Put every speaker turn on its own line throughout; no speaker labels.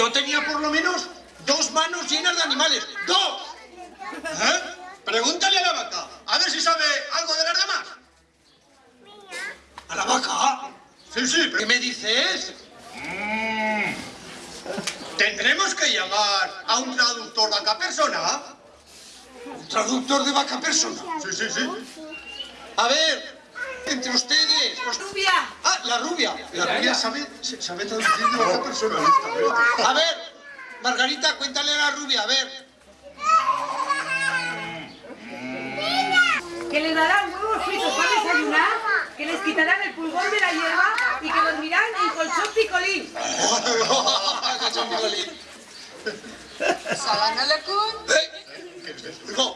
Yo tenía por lo menos dos manos llenas de animales. ¡Dos! ¿Eh? Pregúntale a la vaca, a ver si sabe algo de las demás. ¿A la vaca? Sí, sí, pero ¿qué me dices? Mm. ¿Tendremos que llamar a un traductor vaca persona? ¿Un traductor de vaca persona? Sí, sí, sí. A ver, entre ustedes... los-
¡Rubia!
Ah, la rubia. La rubia sabe, sabe traducir de vaca persona. A ver, Margarita, cuéntale a la rubia, a ver.
Que les darán huevos fritos para desayunar, que les quitarán el pulgón de la hierba y que dormirán en colchón picolín.
Salanalacún.
No,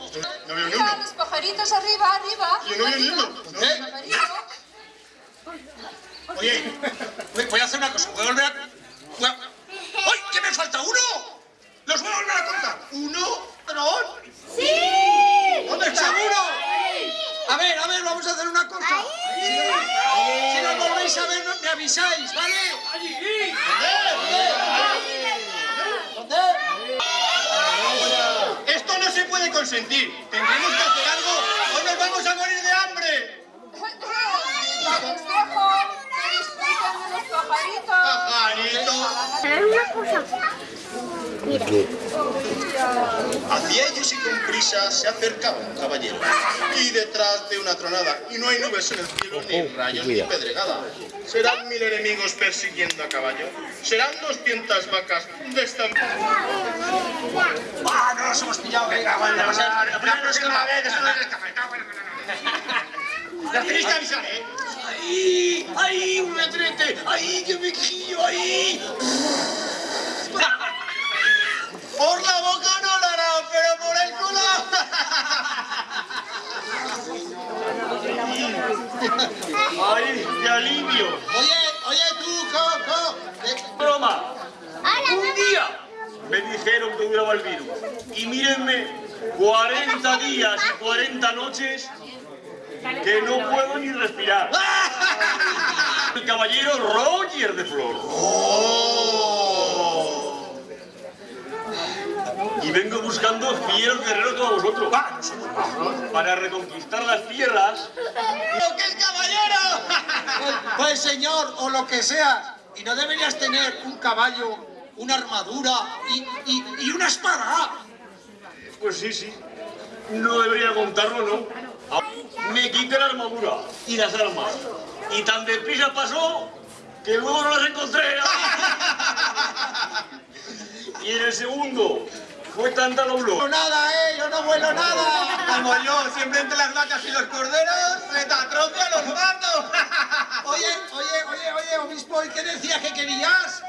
no veo ni uno.
los pajaritos arriba, arriba.
Yo no veo ni
arriba.
uno. ¿Eh? Oye, voy- a hacer una cosa. Voy a volver a... ¡Ay, que me falta uno! ¡Los voy a volver a contar! ¿Uno? ¿Pero? ¡Sí! ¿Dónde está uno? A ver, a ver, vamos a hacer una cosa. Si, si nos volvéis a ver, me avisáis, ¿vale? ¿Dónde? ¿Dónde? Esto no se puede consentir. Tendremos que hacer algo o nos vamos a morir de hambre.
Ya les dejo que disfruten de los pajaritos.
Pajarito.
Mira.
Hacia ellos y con prisa se acercaba un caballero. Y detrás de una tronada, y no hay nubes en el cielo, ni rayos ni pedregada. ¿Serán mil enemigos persiguiendo a caballo? ¿Serán doscientas vacas de esta...
¡Ah, no nos hemos pillado! Venga, bueno, la próxima vez, es La tenéis que avisar, ¿eh? ¡Ay! ¡Ay, retrete! ¡Ay, qué me quillo! ¡Ay! Por la boca no la hará, pero por el culo.
¡Ay, qué alivio!
Oye, oye tú, Coco.
¡Broma! Un día me dijeron que duraba el virus. Y mírenme, 40 días y 40 noches que no puedo ni respirar. El caballero Roger de Flor. Y vengo buscando fieros guerreros como vosotros. Para reconquistar las tierras
¡Lo que el caballero! Pues señor, o lo que sea. Y no deberías tener un caballo, una armadura y, y, y una espada.
Pues sí, sí. No debería contarlo, ¿no? Me quité la armadura y las armas. Y tan deprisa pasó que luego no las encontré. Y en el segundo fue tanta
No
dobló.
nada, eh, yo no vuelo nada. Como yo, siempre entre las vacas y los corderos, se te atropia los gatos. Oye, oye, oye, oye, obispo, ¿y qué decías que querías?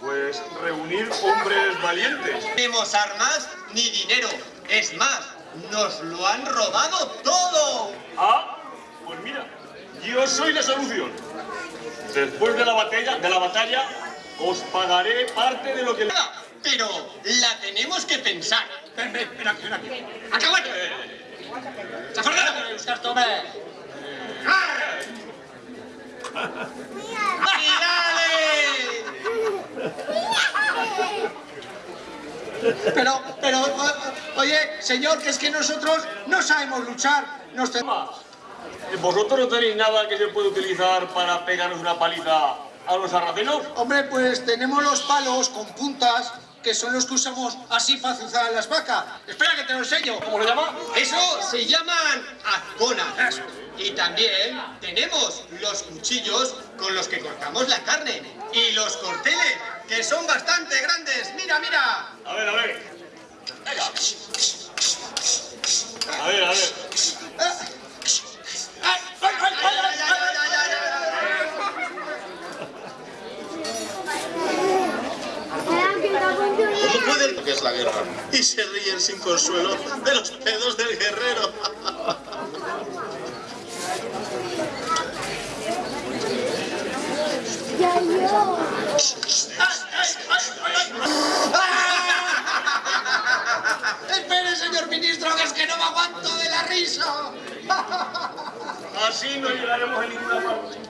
Pues reunir hombres valientes.
No tenemos armas ni dinero. Es más, nos lo han robado todo.
Ah, pues mira, yo soy la solución. Después de la batalla, de la batalla, os pagaré parte de lo que...
Pero la tenemos que pensar. Ven, ven, ven aquí, ven aquí. ¡Acábate! ¡Zafardana! ¡Buscar tome! Pero, pero, o- oye, señor, que es que nosotros no sabemos luchar. Nos tenemos...
¿Vosotros no tenéis nada que se pueda utilizar para pegaros una paliza a los sarracenos?
Hombre, pues tenemos los palos con puntas que son los que usamos así para azuzar a las vacas. Espera que te lo enseño.
¿Cómo se llama?
Eso se llaman azconas. Y también tenemos los cuchillos con los que cortamos la carne. Y los corteles, que son bastante grandes. Mira, mira.
A ver, a ver. Venga. A ver, a ver.
¡Ay, ay, ay, ay, ay, ay, ay, ay,
¿Cómo puede lo que es la guerra? Y se ríen sin consuelo de los pedos del guerrero.
ay! Espere, señor ministro, que es que no me aguanto de la risa.
Así no llegaremos a ninguna parte.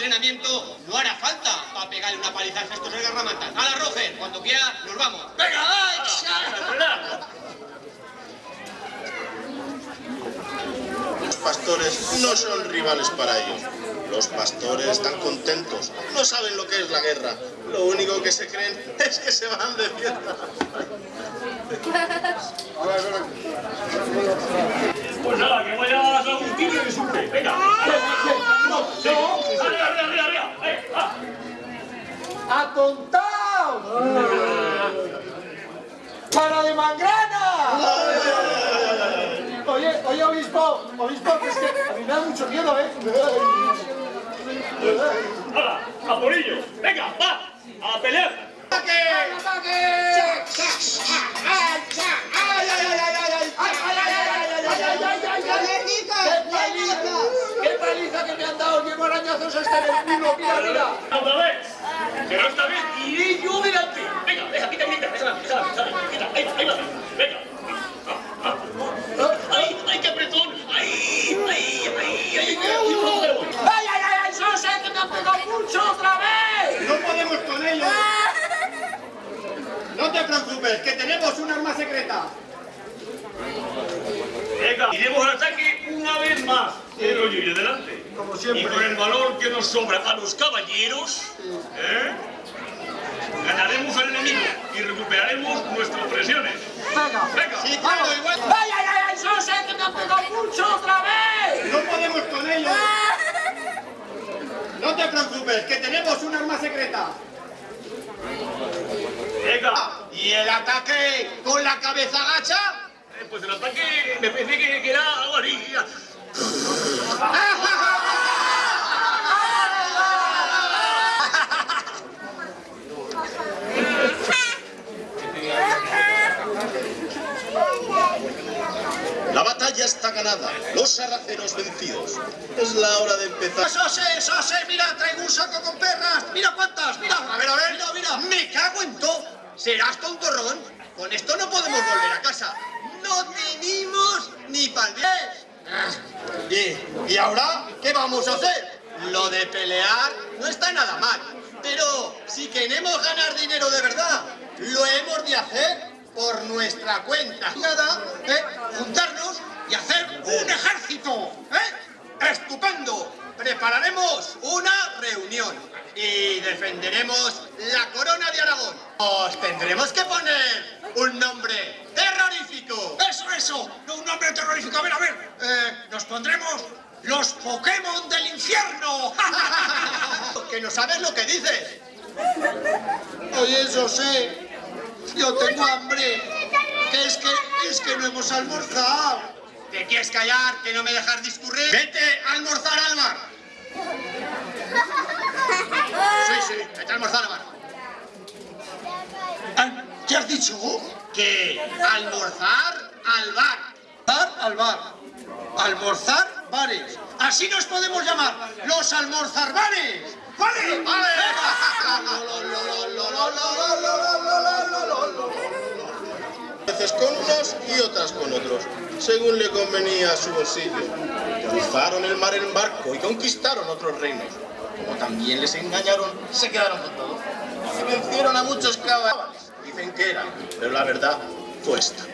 Entrenamiento no hará falta para pegarle una paliza a estos de garramantas. A la Roger, cuando quiera, nos vamos. ¡Venga,
Los pastores no son rivales para ellos. Los pastores están contentos, no saben lo que es la guerra. Lo único que se creen es que se van de fiesta.
Pues nada, que vaya a San Agustín y resulte. Venga. Sí. Arriba, arriba, arriba, arriba. Eh, va.
¡Cara de mangrana! Oye, oye, obispo, obispo, que es que a mí me da mucho miedo, ¿eh?
¡Hala! ¡A por ello! ¡Venga, va! ¡A pelear!
¡Qué paliza que me han dado! ¡Llevo arañazos hasta en el culo! ¡Mira, mira!
¡Otra vez! Pero esta vez iré yo delante. Venga, deja, quita, quita, déjala, déjala, déjala, quita, ahí va, ahí va, venga. Ah, ah. ¡Ay, ay, qué apretón! ¡Ay, ay, ay, ay, ay, ay, no me voy!
¡Ay, ay, ay! ay ¡Eso sé que me ha pegado mucho otra vez!
No podemos con ellos. No te preocupes, que tenemos un arma secreta.
Venga, iremos al ataque una vez más. Pero yo iré delante.
Como siempre.
Y con el valor que nos sobra a los caballeros, ¿eh? ganaremos al enemigo y recuperaremos nuestras presiones.
Venga.
Venga.
Sí, claro, igual.
¡Ay, ay, ay! ay ¡Eso sé que me ha pegado mucho otra vez!
No podemos con ellos. No te preocupes, que tenemos un arma secreta.
Venga.
¿Y el ataque con la cabeza gacha?
Eh, Pues el ataque me pensé que, que era algo así.
La batalla está ganada, los sarracenos vencidos. Es la hora de empezar.
¡Eso sé, eso sé! ¡Mira, traigo un saco con perras! ¡Mira cuántas! ¡Mira! A ver, a ver, mira, mira. ¡Me cago en todo! ¿Serás tontorrón? Con esto no podemos volver a casa. ¡No tenemos ni pa'l ¿Y, ¿Y ahora qué vamos a hacer? Lo de pelear no está nada mal. Pero si queremos ganar dinero de verdad, lo hemos de hacer por nuestra cuenta. Nada, ¿eh? Juntarnos y hacer un ejército. ¿eh? ¡Estupendo! Prepararemos una reunión y defenderemos la corona de Aragón. Os tendremos que poner un nombre terrorífico. ¡Eso, eso! No, un nombre terrorífico. A ver, a ver. Eh, nos pondremos los Pokémon del infierno. que no sabes lo que dices. Oye, eso sé. Yo tengo hambre. Que es que, es que no hemos almorzado. ¿Te quieres callar? ¿Que no me dejas discurrir? Vete a almorzar al mar. Sí, sí, vete a almorzar al mar. Ah, ¿Qué has dicho? Que almorzar al bar. Almorzar al bar. Almorzar bares. Así nos podemos llamar. Los almorzarbares. ¿Vale? ¡Vale!
veces con unos y otras con otros, según le convenía a su bolsillo. Cruzaron el mar en barco y conquistaron otros reinos. Como también les engañaron, se quedaron con todo. Y vencieron a muchos caballos, dicen que eran, pero la verdad fue esta.